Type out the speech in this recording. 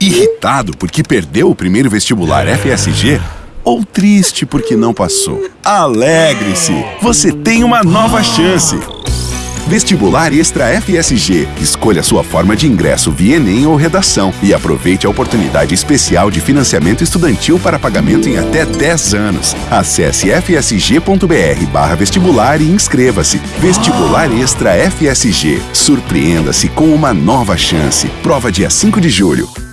Irritado porque perdeu o primeiro vestibular FSG? Ou triste porque não passou? Alegre-se! Você tem uma nova chance! Vestibular Extra FSG. Escolha sua forma de ingresso via Enem ou redação e aproveite a oportunidade especial de financiamento estudantil para pagamento em até 10 anos. Acesse fsg.br barra vestibular e inscreva-se. Vestibular Extra FSG. Surpreenda-se com uma nova chance. Prova dia 5 de julho.